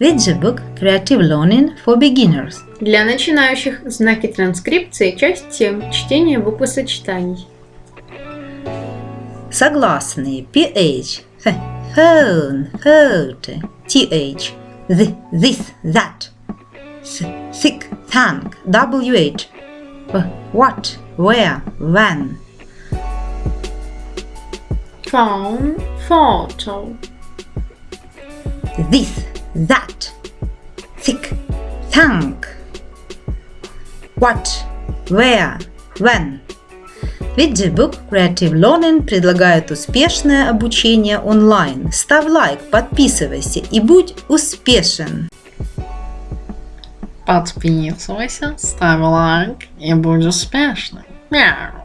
Виджибук Creative Learning for Beginners. Для начинающих знаки транскрипции, часть 7, чтение буквосочетаний. Согласные PH, phone, photo, TH, th, this, that, thick, thank, WH, what, where, when, Phone, photo. this, that, thick, thank, what, where, when. Виджибук Creative Learning предлагает успешное обучение онлайн. Ставь лайк, подписывайся и будь успешен! Подписывайся, ставь лайк и будь успешным. Мяу.